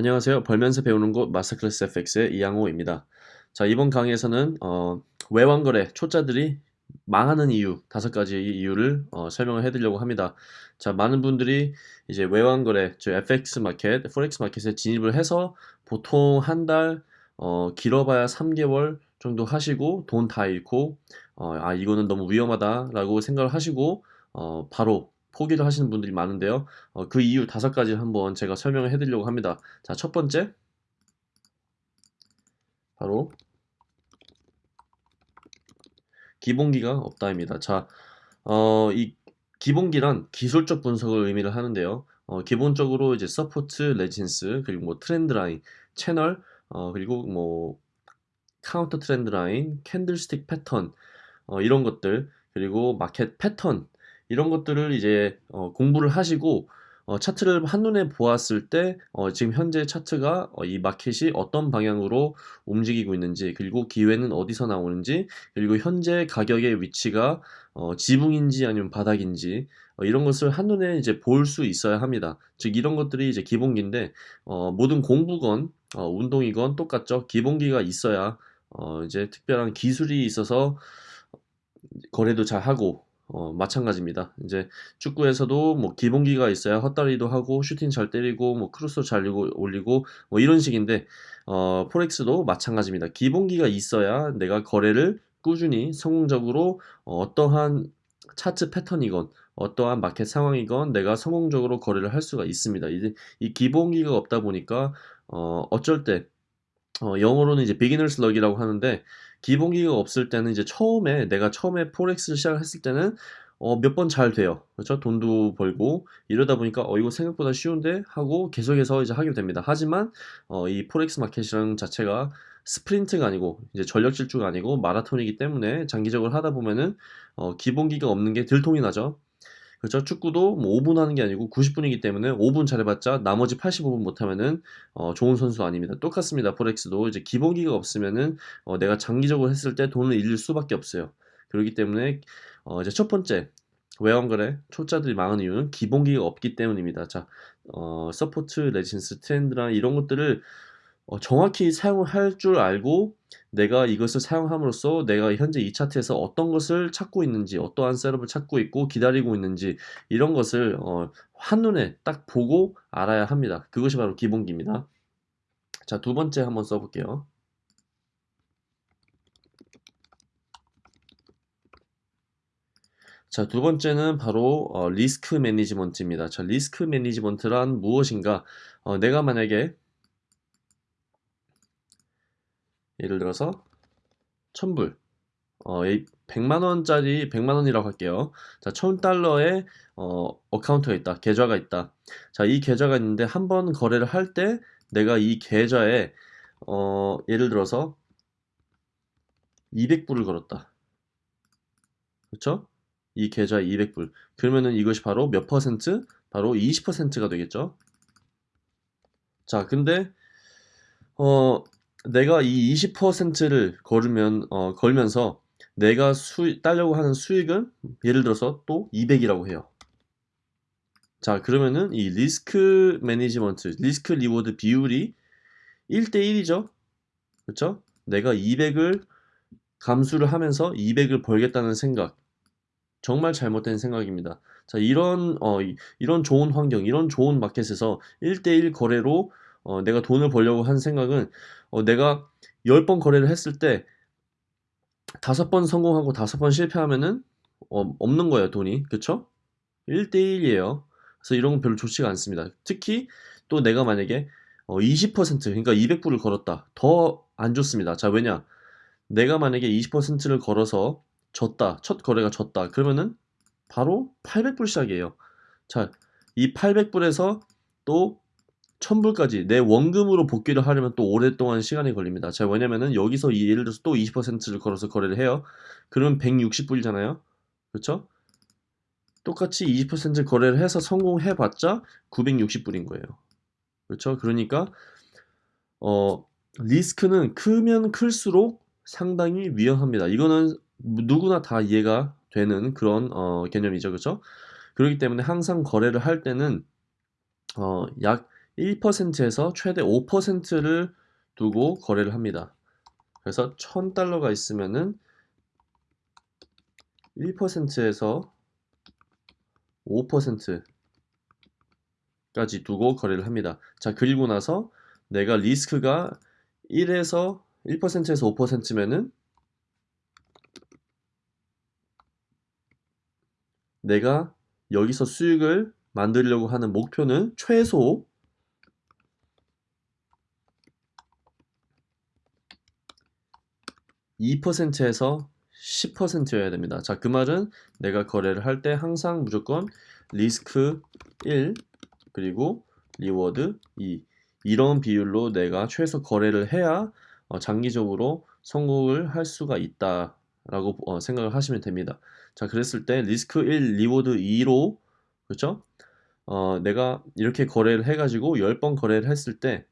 안녕하세요. 벌면서 배우는 곳 마스터클래스 FX의 이양호입니다. 자, 이번 강의에서는 어, 외환거래 초짜들이 망하는 이유 다섯 가지 이유를 어, 설명을 해드리려고 합니다. 자, 많은 분들이 이제 외환거래, 저 FX 마켓, 포렉스 마켓에 진입을 해서 보통 한 달, 어, 길어봐야 3개월 정도 하시고 돈 다 잃고 어, 아 이거는 너무 위험하다라고 생각을 하시고 어, 바로 포기를 하시는 분들이 많은데요. 어, 그 이유 다섯 가지 한번 제가 설명을 해드리려고 합니다. 자, 첫 번째. 바로 기본기가 없다입니다. 자, 어, 이 기본기란 기술적 분석을 의미를 하는데요. 어, 기본적으로 이제 support, resistance, 그리고 뭐 trend line, 채널, 어, 그리고 뭐 counter trend line, candlestick 패턴, 어, 이런 것들, 그리고 마켓 패턴, 이런 것들을 이제 어, 공부를 하시고 어, 차트를 한눈에 보았을 때 어, 지금 현재 차트가 어, 이 마켓이 어떤 방향으로 움직이고 있는지 그리고 기회는 어디서 나오는지 그리고 현재 가격의 위치가 어, 지붕인지 아니면 바닥인지 어, 이런 것을 한눈에 이제 볼 수 있어야 합니다. 즉 이런 것들이 이제 기본기인데 어, 모든 공부건 어, 운동이건 똑같죠. 기본기가 있어야 어, 이제 특별한 기술이 있어서 거래도 잘 하고 어, 마찬가지입니다. 이제 축구에서도 뭐 기본기가 있어야 헛다리도 하고 슈팅 잘 때리고 뭐 크로스 잘 올리고 뭐 이런 식인데 어, forex도 마찬가지입니다. 기본기가 있어야 내가 거래를 꾸준히 성공적으로 어떠한 차트 패턴이건 어떠한 마켓 상황이건 내가 성공적으로 거래를 할 수가 있습니다. 이제 이 기본기가 없다 보니까 어, 어쩔 때 어, 영어로는 이제 beginner's luck이라고 하는데 기본기가 없을 때는 이제 처음에 내가 처음에 forex를 시작을 했을 때는 어, 몇 번 잘 돼요. 그렇죠? 돈도 벌고 이러다 보니까 어 이거 생각보다 쉬운데 하고 계속해서 이제 하게 됩니다. 하지만 어, 이 forex 마켓이라는 자체가 스프린트가 아니고 이제 전력 질주가 아니고 마라톤이기 때문에 장기적으로 하다 보면은 어, 기본기가 없는 게 들통이 나죠. 그렇죠? 축구도 뭐 5분 하는 게 아니고 90분이기 때문에 5분 잘해봤자 나머지 85분 못하면은 어, 좋은 선수 아닙니다. 똑같습니다. forex도 이제 기본기가 없으면은 어, 내가 장기적으로 했을 때 돈을 잃을 수밖에 없어요. 그렇기 때문에 어, 이제 첫 번째 외환거래 초짜들이 망하는 이유는 기본기가 없기 때문입니다. 자, 어, support, resistance, trend line 이런 것들을 어, 정확히 사용을 할 줄 알고 내가 이것을 사용함으로써 내가 현재 이 차트에서 어떤 것을 찾고 있는지 어떠한 setup을 찾고 있고 기다리고 있는지 이런 것을 어, 한눈에 딱 보고 알아야 합니다. 그것이 바로 기본기입니다. 자, 두 번째 한번 써볼게요. 자, 두 번째는 바로 어, 리스크 매니지먼트입니다. 자, 리스크 매니지먼트란 무엇인가? 어, 내가 만약에 예를 들어서 1000불. 어, 100만원짜리 100만원이라고 할게요. 자 1000달러의 어, 어카운트가 있다. 계좌가 있다. 자 이 계좌가 있는데 한 번 거래를 할 때 내가 이 계좌에 어, 예를 들어서 200불을 걸었다. 그렇죠? 이 계좌에 200불. 그러면은 이것이 바로 몇 퍼센트? 바로 20%가 되겠죠? 자 근데 어 내가 이 20%를 걸으면 어, 걸면서 내가 수 따려고 하는 수익은 예를 들어서 또 200이라고 해요. 자 그러면은 이 risk management, risk reward 비율이 1대1이죠. 그렇죠? 내가 200을 감수를 하면서 200을 벌겠다는 생각 정말 잘못된 생각입니다. 자 이런 어, 이런 좋은 환경, 이런 좋은 마켓에서 1대1 거래로 어, 내가 돈을 벌려고 한 생각은 어, 내가 10번 거래를 했을 때 다섯 번 성공하고 다섯 번 실패하면은 어, 없는 거예요 돈이. 그쵸? 1대1이에요. 그래서 이런 건 별로 좋지가 않습니다. 특히 또 내가 만약에 어, 20% 그러니까 200불을 걸었다. 더 안 좋습니다. 자 왜냐? 내가 만약에 20%를 걸어서 졌다. 첫 거래가 졌다. 그러면은 바로 800불 시작이에요. 자 이 800불에서 또 1000불까지 내 원금으로 복귀를 하려면 또 오랫동안 시간이 걸립니다. 자, 왜냐면은 여기서 예를 들어서 또 20%를 걸어서 거래를 해요. 그러면 160불이잖아요. 그렇죠? 똑같이 20% 거래를 해서 성공해봤자 960불인 거예요. 그렇죠? 그러니까 어 리스크는 크면 클수록 상당히 위험합니다. 이거는 누구나 다 이해가 되는 그런 어, 개념이죠. 그렇죠? 그렇기 때문에 항상 거래를 할 때는 어, 약 1%에서 최대 5%를 두고 거래를 합니다. 그래서 1000달러가 있으면은 1%에서 5%까지 두고 거래를 합니다. 자, 그리고 나서 내가 리스크가 1에서 1%에서 5%면은 내가 여기서 수익을 만들려고 하는 목표는 최소 2%에서 10%여야 됩니다. 자, 그 말은 내가 거래를 할 때 항상 무조건 리스크 1 그리고 reward 2 이런 비율로 내가 최소 거래를 해야 어, 장기적으로 성공을 할 수가 있다 라고 어, 생각을 하시면 됩니다. 자, 그랬을 때 리스크 1, reward 2로 그렇죠? 어, 내가 이렇게 거래를 해가지고 10번 거래를 했을 때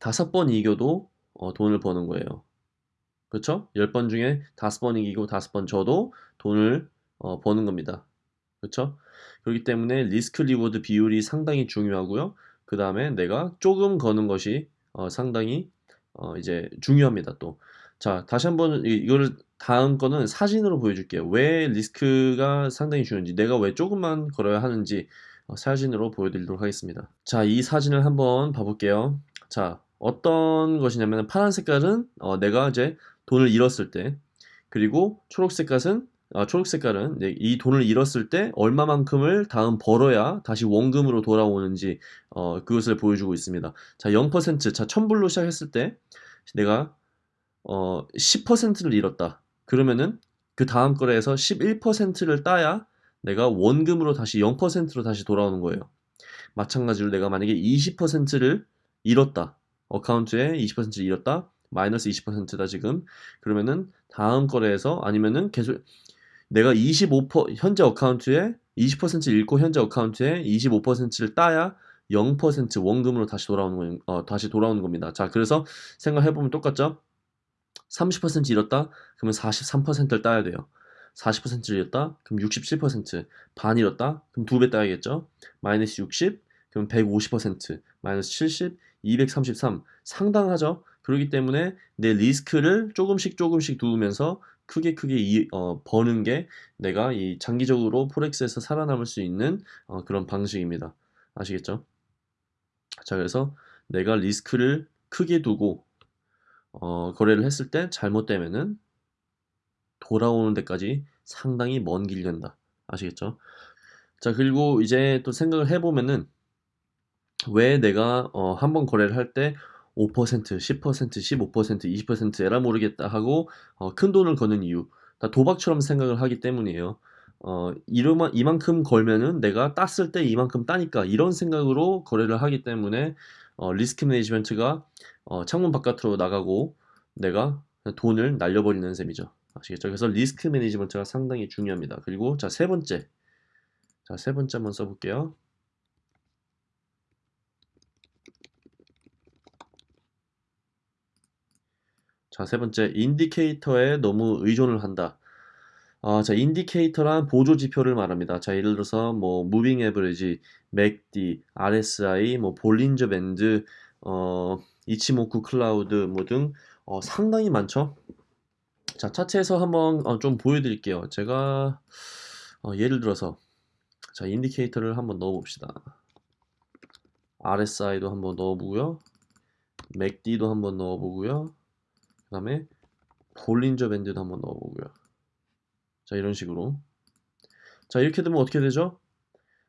다섯 번 이겨도 어, 돈을 버는 거예요. 그렇죠? 10번 중에 5번 이기고 5번 져도 돈을 어, 버는 겁니다. 그렇죠? 그렇기 때문에 risk reward 비율이 상당히 중요하고요. 그 다음에 내가 조금 거는 것이 어, 상당히 어, 이제 중요합니다. 또. 자, 다시 한번 이거를 다음 거는 사진으로 보여줄게요. 왜 리스크가 상당히 중요한지, 내가 왜 조금만 걸어야 하는지 어, 사진으로 보여드리도록 하겠습니다. 자, 이 사진을 한번 봐볼게요. 자, 어떤 것이냐면 파란 색깔은 어, 내가 이제 돈을 잃었을 때 그리고 초록 색깔은 아, 초록 색깔은 이 돈을 잃었을 때 얼마만큼을 다음 벌어야 다시 원금으로 돌아오는지 어, 그것을 보여주고 있습니다. 자, 0%, 자, 1000불로 시작했을 때 내가 어, 10%를 잃었다. 그러면은 그 다음 거래에서 11%를 따야 내가 원금으로 다시 0%로 다시 돌아오는 거예요. 마찬가지로 내가 만약에 20%를 잃었다. account에 20%를 잃었다. 마이너스 20%다 지금. 그러면은 다음 거래에서 아니면은 계속 내가 25% 현재 account에 20% 잃고 현재 account에 25%를 따야 0% 원금으로 다시 돌아오는 어, 다시 돌아오는 겁니다. 자, 그래서 생각해 보면 똑같죠? 30% 잃었다? 그러면 43%를 따야 돼요. 40%를 잃었다? 그럼 67%. 반 잃었다? 그럼 두 배 따야겠죠? 마이너스 60, 그럼 150%, 마이너스 70, 233. 상당하죠? 그렇기 때문에 내 리스크를 조금씩 조금씩 두면서 크게 크게 이, 어, 버는 게 내가 이 장기적으로 포렉스에서 살아남을 수 있는 어, 그런 방식입니다. 아시겠죠? 자, 그래서 내가 리스크를 크게 두고 어, 거래를 했을 때 잘못되면은 돌아오는 데까지 상당히 먼길 된다. 아시겠죠? 자, 그리고 이제 또 생각을 해보면은 왜 내가 어, 한번 거래를 할때 5%, 10%, 15%, 20% 에라 모르겠다 하고 어, 큰 돈을 거는 이유 다 도박처럼 생각을 하기 때문이에요. 어, 이러만, 이만큼 걸면은 내가 땄을 때 이만큼 따니까 이런 생각으로 거래를 하기 때문에 어, 리스크 매니지먼트가 어, 창문 바깥으로 나가고 내가 돈을 날려버리는 셈이죠. 아시겠죠? 그래서 리스크 매니지먼트가 상당히 중요합니다. 그리고 자, 세 번째. 자, 세 번째 한번 써볼게요. 자, 세 번째, 인디케이터에 너무 의존을 한다. 아, 자, indicator란 보조 지표를 말합니다. 자, 예를 들어서 뭐 moving average, MACD, RSI, 뭐 Bollinger Band, 어, Ichimoku Cloud 뭐등 어, 상당히 많죠. 자, 차트에서 한번 어, 좀 보여드릴게요. 제가 어, 예를 들어서 자, indicator를 한번 넣어봅시다. RSI도 한번 넣어보고요. MACD도 한번 넣어보고요. 그 다음에 Bollinger Band도 한번 넣어보고요. 자 이런 식으로 자 이렇게 되면 어떻게 되죠?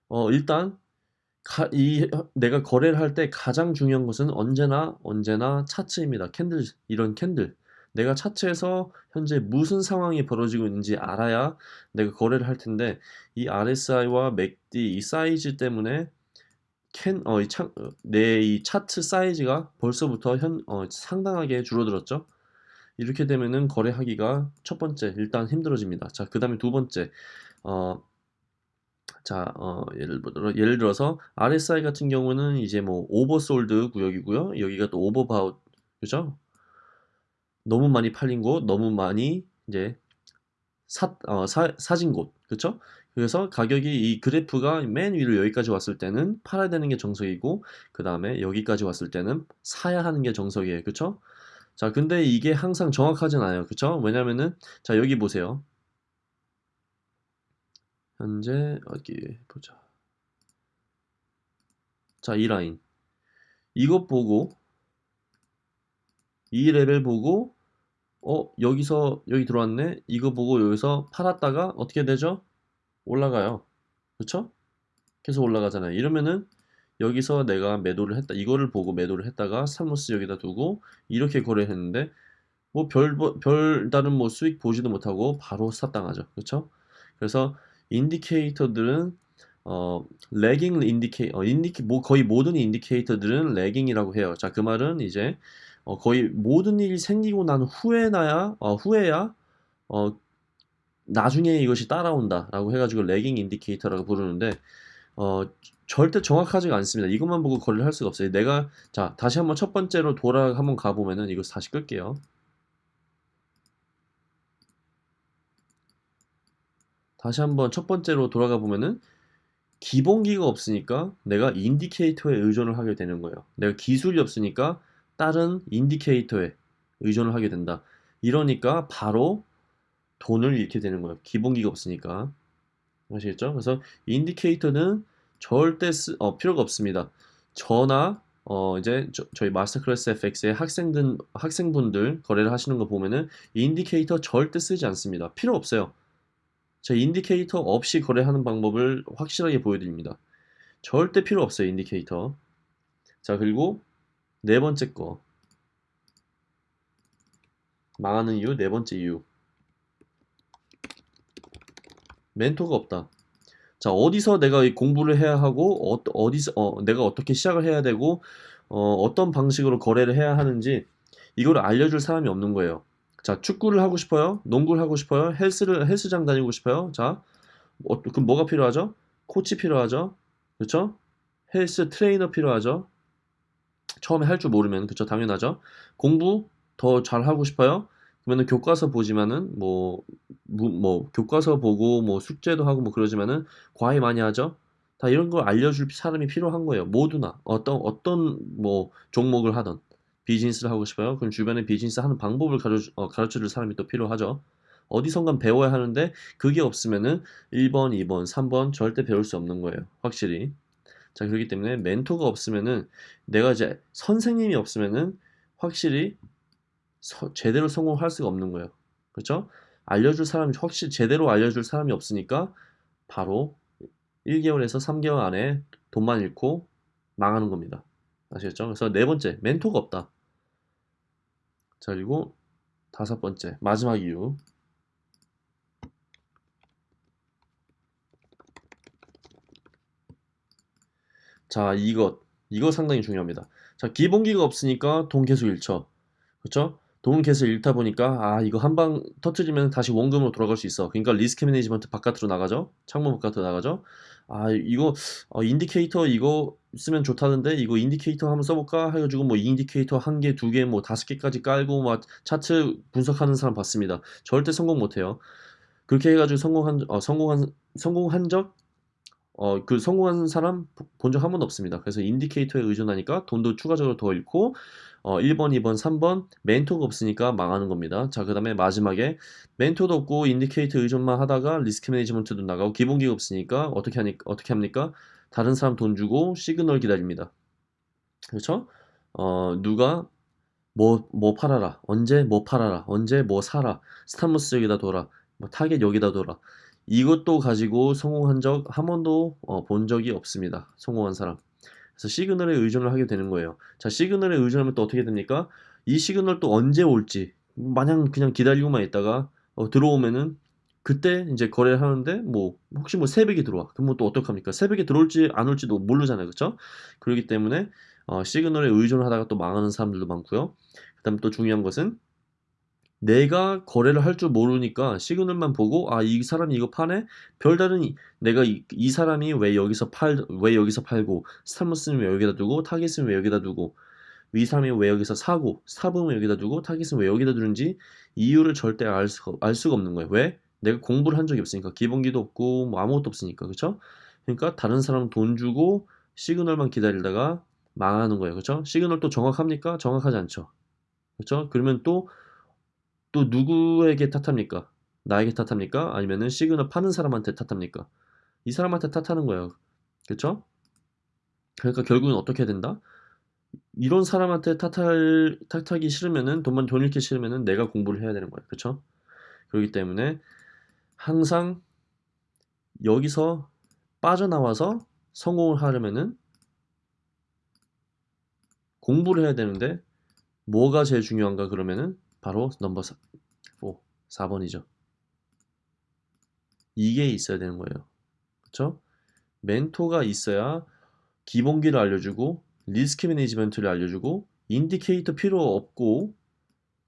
어 일단 가, 이 내가 거래를 할 때 가장 중요한 것은 언제나 언제나 차트입니다. candle 이런 candle 내가 차트에서 현재 무슨 상황이 벌어지고 있는지 알아야 내가 거래를 할 텐데 이 RSI와 MACD 이 사이즈 때문에 캔, 어, 이 차, 어, 내이 차트 사이즈가 벌써부터 현, 어, 상당하게 줄어들었죠. 이렇게 되면은 거래하기가 첫 번째 일단 힘들어집니다. 자, 그 다음에 두 번째 어, 자, 어, 예를, 들어, 예를 들어서 RSI 같은 경우는 이제 뭐 oversold 구역이고요. 여기가 또 오버바웃 그죠? 너무 많이 팔린 곳, 너무 많이 이제 사, 어, 사, 사진 곳, 그쵸? 그래서 가격이 이 그래프가 맨 위로 여기까지 왔을 때는 팔아야 되는 게 정석이고 그 다음에 여기까지 왔을 때는 사야 하는 게 정석이에요. 그쵸? 자, 근데 이게 항상 정확하진 않아요. 그쵸? 왜냐면은 자, 여기 보세요. 현재 어디 보자. 자, 이 라인. 이것 보고 이 레벨 보고 어, 여기서 여기 들어왔네. 이거 보고 여기서 팔았다가 어떻게 되죠? 올라가요. 그쵸? 계속 올라가잖아요. 이러면은 여기서 내가 매도를 했다. 이거를 보고 매도를 했다가 stop loss 여기다 두고 이렇게 거래했는데 뭐 별, 별다른 뭐 수익 보지도 못하고 바로 stop 당하죠. 그쵸? 그래서 indicator들은 어, lagging indica, 어, indica, 뭐 거의 모든 indicator들은 lagging이라고 해요. 자, 그 말은 이제 어, 거의 모든 일이 생기고 난 후에나야, 어, 후에야, 어, 나중에 이것이 따라온다라고 해가지고 lagging indicator라고 부르는데, 어, 절대 정확하지가 않습니다. 이것만 보고 거래를 할 수가 없어요. 내가, 자, 다시 한번 첫 번째로 돌아 한번 가보면은 이거 다시 끌게요. 다시 한번 첫 번째로 돌아가 보면은 기본기가 없으니까 내가 인디케이터에 의존을 하게 되는 거예요. 내가 기술이 없으니까 다른 인디케이터에 의존을 하게 된다. 이러니까 바로 돈을 잃게 되는 거예요. 기본기가 없으니까. 아시겠죠? 그래서 indicator는 절대 쓰, 어, 필요가 없습니다. 저나 어, 이제 저, 희 Master Class FX의 학생들, 학생분들 거래를 하시는 거 보면은 indicator 절대 쓰지 않습니다. 필요 없어요. 제 indicator 없이 거래하는 방법을 확실하게 보여드립니다. 절대 필요 없어요, indicator. 자, 그리고 네 번째 거. 망하는 이유, 네 번째 이유. 멘토가 없다. 자, 어디서 내가 공부를 해야 하고, 어, 어디서, 어, 내가 어떻게 시작을 해야 되고, 어, 어떤 방식으로 거래를 해야 하는지, 이걸 알려줄 사람이 없는 거예요. 자, 축구를 하고 싶어요? 농구를 하고 싶어요? 헬스를, 헬스장 다니고 싶어요? 자, 어, 그럼 뭐가 필요하죠? 코치 필요하죠? 그렇죠? 헬스 트레이너 필요하죠? 처음에 할 줄 모르면 그쵸 당연하죠. 공부 더 잘하고 싶어요? 그러면은 교과서 보지만은 뭐, 뭐, 뭐 교과서 보고 뭐 숙제도 하고 뭐 그러지만은 과외 많이 하죠. 다 이런 걸 알려줄 사람이 필요한 거예요. 모두나 어떤 어떤 뭐 종목을 하던 비즈니스를 하고 싶어요. 그럼 주변에 비즈니스 하는 방법을 가르쳐, 어, 가르쳐줄 사람이 또 필요하죠. 어디선간 배워야 하는데 그게 없으면은 1번, 2번, 3번 절대 배울 수 없는 거예요. 확실히. 자, 그렇기 때문에 멘토가 없으면은 내가 이제 선생님이 없으면은 확실히 서, 제대로 성공할 수가 없는 거예요. 그렇죠? 알려줄 사람이 확실히 제대로 알려줄 사람이 없으니까 바로 1개월에서 3개월 안에 돈만 잃고 망하는 겁니다. 아시겠죠? 그래서 네 번째, 멘토가 없다. 자, 그리고 다섯 번째, 마지막 이유. 자, 이것. 이거 상당히 중요합니다. 자, 기본기가 없으니까 돈 계속 잃죠. 그렇죠? 돈 계속 잃다 보니까 아, 이거 한 방 터트리면 다시 원금으로 돌아갈 수 있어. 그러니까 risk management 바깥으로 나가죠. 창문 바깥으로 나가죠. 아, 이거 어, indicator 이거 쓰면 좋다는데 이거 indicator 한번 써볼까 해가지고 뭐 indicator 한 개, 두 개, 뭐 다섯 개까지 깔고 막 차트 분석하는 사람 봤습니다. 절대 성공 못해요. 그렇게 해가지고 성공한 어, 성공한 성공한 적 어, 그 성공한 사람 본 적 한 번도 없습니다. 그래서 indicator에 의존하니까 돈도 추가적으로 더 잃고, 어, 1번, 2번, 3번 멘토가 없으니까 망하는 겁니다. 자, 그 다음에 마지막에 멘토도 없고 indicator 의존만 하다가 risk management도 나가고 기본기가 없으니까 어떻게 하니, 어떻게 합니까? 다른 사람 돈 주고 시그널 기다립니다. 그렇죠? 어, 누가 뭐, 뭐 팔아라. 언제 뭐 팔아라. 언제 뭐 사라. stop loss 여기다 둬라. 뭐 타겟 여기다 둬라. 이것도 가지고 성공한 적 한 번도 어, 본 적이 없습니다. 성공한 사람. 그래서 시그널에 의존을 하게 되는 거예요. 자, 시그널에 의존하면 또 어떻게 됩니까? 이 시그널 또 언제 올지 마냥 그냥 기다리고만 있다가 어, 들어오면은 그때 이제 거래를 하는데 뭐 혹시 뭐 새벽에 들어와 그러면 또 어떡합니까? 새벽에 들어올지 안 올지도 모르잖아요, 그렇죠? 그렇기 때문에 어, 시그널에 의존을 하다가 또 망하는 사람들도 많고요. 그 다음 또 중요한 것은 내가 거래를 할 줄 모르니까 시그널만 보고 아 이 사람이 이거 파네 별다른 이, 내가 이, 이 사람이 왜 여기서 팔 왜 여기서 팔고 stop loss는 왜 여기다 두고 타겟은 왜 여기다 두고 이 사람이 왜 여기서 사고 stop은 여기다 두고 타겟은 왜 여기다 두는지 이유를 절대 알 수가, 알 수가 없는 거예요 왜 내가 공부를 한 적이 없으니까 기본기도 없고 뭐 아무것도 없으니까 그쵸? 그러니까 다른 사람 돈 주고 시그널만 기다리다가 망하는 거예요. 그쵸? 시그널 또 정확합니까? 정확하지 않죠. 그쵸? 그러면 또 또 누구에게 탓합니까? 나에게 탓합니까? 아니면은 시그널 파는 사람한테 탓합니까? 이 사람한테 탓하는 거예요. 그쵸? 그러니까 결국은 어떻게 해야 된다? 이런 사람한테 탓할, 탓하기 싫으면은 돈만 돈 잃기 싫으면은 내가 공부를 해야 되는 거예요. 그쵸? 그렇기 때문에 항상 여기서 빠져나와서 성공을 하려면은 공부를 해야 되는데 뭐가 제일 중요한가 그러면은 바로 넘버 4, 4번이죠. 이게 있어야 되는 거예요. 그쵸? 멘토가 있어야 기본기를 알려주고 risk management를 알려주고 indicator 필요 없고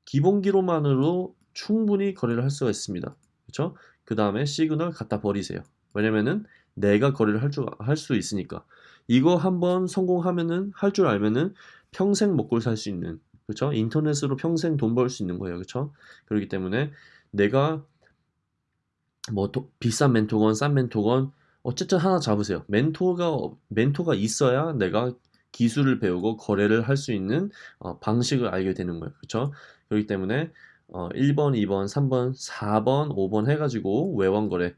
기본기로만으로 충분히 거래를 할 수가 있습니다. 그쵸? 그 다음에 시그널 갖다 버리세요. 왜냐면은 내가 거래를 할 줄 할 수 있으니까 이거 한번 성공하면은 할 줄 알면은 평생 먹고 살 수 있는 그쵸? 인터넷으로 평생 돈 벌 수 있는 거예요. 그쵸? 그렇기 때문에 내가 뭐 도, 비싼 멘토건 싼 멘토건 어쨌든 하나 잡으세요. 멘토가 멘토가 있어야 내가 기술을 배우고 거래를 할 수 있는 어, 방식을 알게 되는 거예요. 그렇죠? 그렇기 때문에 어, 1번, 2번, 3번, 4번, 5번 해가지고 외원거래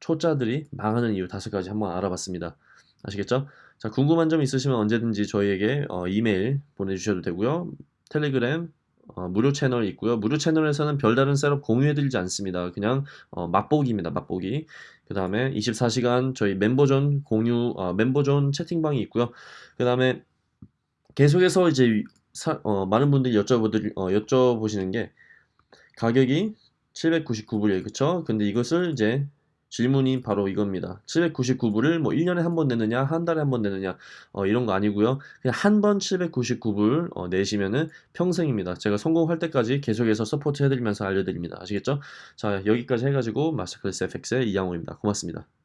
초짜들이 망하는 이유 다섯 가지 한번 알아봤습니다. 아시겠죠? 자, 궁금한 점 있으시면 언제든지 저희에게 어, 이메일 보내주셔도 되고요. 텔레그램 어, 무료 채널 있고요. 무료 채널에서는 별다른 셋업 공유해드리지 않습니다. 그냥 어, 맛보기입니다. 맛보기. 그 다음에 24시간 저희 멤버존 공유 어, 멤버존 채팅방이 있고요. 그 다음에 계속해서 이제 사, 어, 많은 분들이 여쭤보들, 어, 여쭤보시는 게 가격이 799불이에요. 그쵸? 근데 이것을 이제 질문이 바로 이겁니다. 799불을 뭐 1년에 한 번 내느냐, 한 달에 한 번 내느냐, 어, 이런 거 아니고요. 그냥 한 번 799불 어, 내시면은 평생입니다. 제가 성공할 때까지 계속해서 support 해드리면서 알려드립니다. 아시겠죠? 자, 여기까지 해가지고 마스터클래스 FX의 이양호입니다. 고맙습니다.